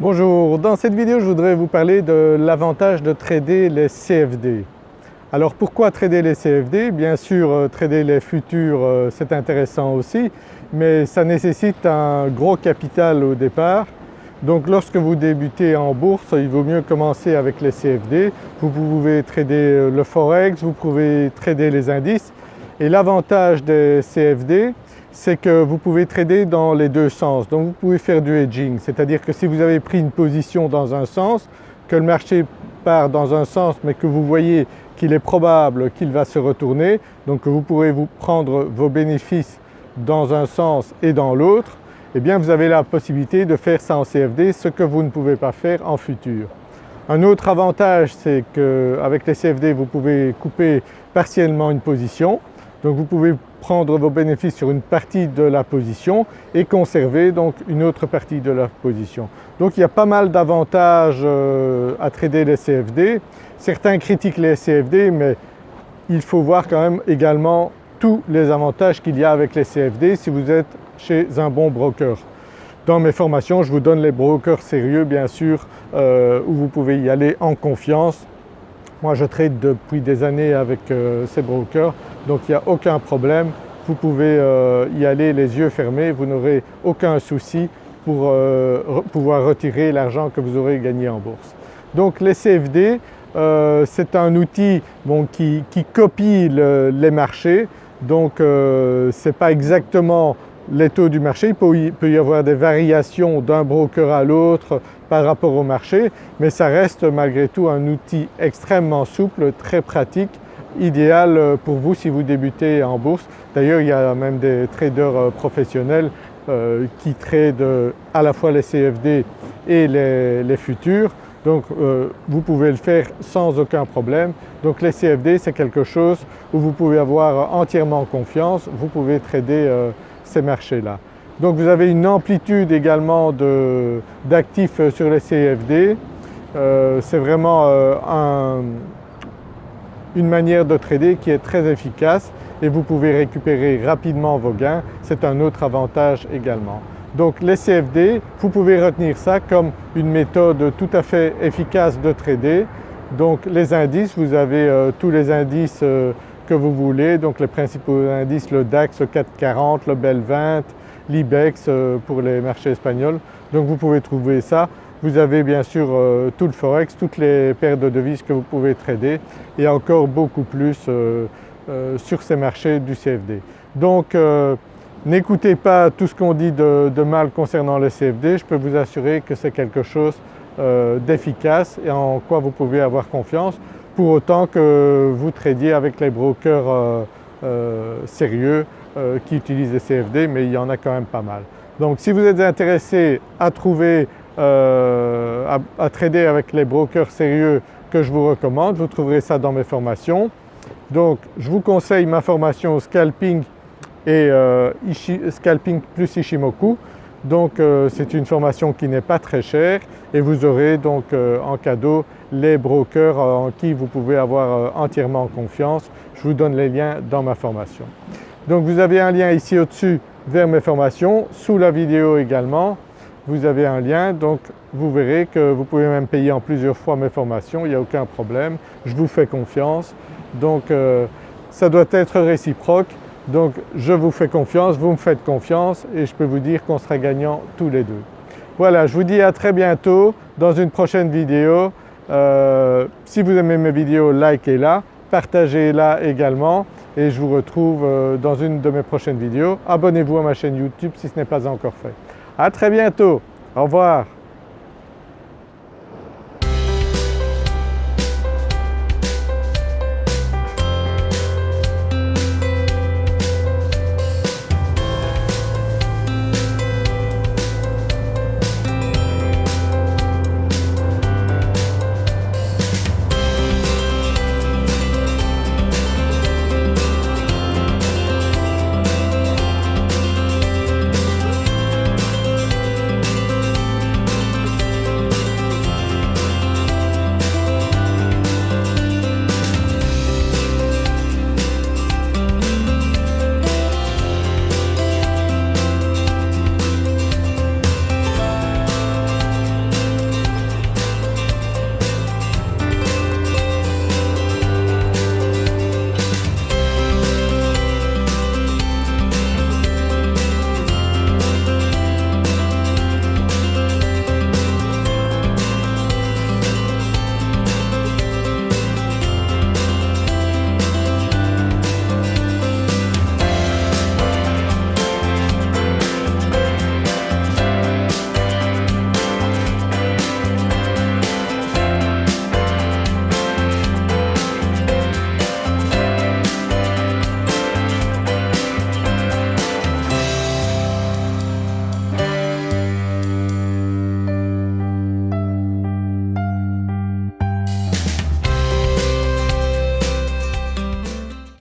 Bonjour, dans cette vidéo je voudrais vous parler de l'avantage de trader les CFD. Alors pourquoi trader les CFD Bien sûr euh, trader les futurs euh, c'est intéressant aussi mais ça nécessite un gros capital au départ. Donc lorsque vous débutez en bourse il vaut mieux commencer avec les CFD. Vous pouvez trader euh, le forex, vous pouvez trader les indices et l'avantage des CFD c'est que vous pouvez trader dans les deux sens. Donc vous pouvez faire du hedging, c'est-à-dire que si vous avez pris une position dans un sens, que le marché part dans un sens mais que vous voyez qu'il est probable qu'il va se retourner, donc vous pourrez vous prendre vos bénéfices dans un sens et dans l'autre, eh bien vous avez la possibilité de faire ça en CFD, ce que vous ne pouvez pas faire en futur. Un autre avantage c'est qu'avec les CFD vous pouvez couper partiellement une position, donc vous pouvez prendre vos bénéfices sur une partie de la position et conserver donc une autre partie de la position. Donc il y a pas mal d'avantages euh, à trader les CFD. Certains critiquent les CFD mais il faut voir quand même également tous les avantages qu'il y a avec les CFD si vous êtes chez un bon broker. Dans mes formations je vous donne les brokers sérieux bien sûr euh, où vous pouvez y aller en confiance moi je trade depuis des années avec euh, ces brokers donc il n'y a aucun problème. Vous pouvez euh, y aller les yeux fermés, vous n'aurez aucun souci pour euh, pouvoir retirer l'argent que vous aurez gagné en bourse. Donc les CFD c'est un outil qui, copie les marchés donc ce n'est pas exactement les taux du marché, il peut y avoir des variations d'un broker à l'autre par rapport au marché mais ça reste malgré tout un outil extrêmement souple, très pratique, idéal pour vous si vous débutez en bourse. D'ailleurs il y a même des traders euh, professionnels euh, qui tradent à la fois les CFD et les, futurs donc euh, vous pouvez le faire sans aucun problème. Donc les CFD c'est quelque chose où vous pouvez avoir entièrement confiance, vous pouvez trader ces marchés-là. Donc vous avez une amplitude également d'actifs sur les CFD. Euh, c'est vraiment euh, une manière de trader qui est très efficace et vous pouvez récupérer rapidement vos gains, c'est un autre avantage également. Donc les CFD, vous pouvez retenir ça comme une méthode tout à fait efficace de trader. Donc les indices, vous avez euh, tous les indices vous voulez, donc les principaux indices, le DAX, le 440, le BEL 20, l'IBEX euh, pour les marchés espagnols. Donc vous pouvez trouver ça. Vous avez bien sûr euh, tout le Forex, toutes les paires de devises que vous pouvez trader et encore beaucoup plus euh, sur ces marchés du CFD. Donc n'écoutez pas tout ce qu'on dit de, mal concernant le CFD, je peux vous assurer que c'est quelque chose d'efficace et en quoi vous pouvez avoir confiance pour autant que vous tradiez avec les brokers euh, euh, sérieux euh, qui utilisent les CFD mais il y en a quand même pas mal. Donc si vous êtes intéressé à trouver, à, trader avec les brokers sérieux que je vous recommande, vous trouverez ça dans mes formations. Donc je vous conseille ma formation Scalping et Scalping plus Ishimoku. Donc c'est une formation qui n'est pas très chère et vous aurez donc en cadeau les brokers en qui vous pouvez avoir euh, entièrement confiance. Je vous donne les liens dans ma formation. Donc vous avez un lien ici au-dessus vers mes formations, sous la vidéo également vous avez un lien donc vous verrez que vous pouvez même payer en plusieurs fois mes formations, il n'y a aucun problème, je vous fais confiance. Donc euh, ça doit être réciproque donc je vous fais confiance, vous me faites confiance et je peux vous dire qu'on sera gagnants tous les deux. Voilà, je vous dis à très bientôt dans une prochaine vidéo. Euh, si vous aimez mes vidéos, likez-la, partagez-la également et je vous retrouve euh, dans une de mes prochaines vidéos. Abonnez-vous à ma chaîne YouTube si ce n'est pas encore fait. À très bientôt, au revoir.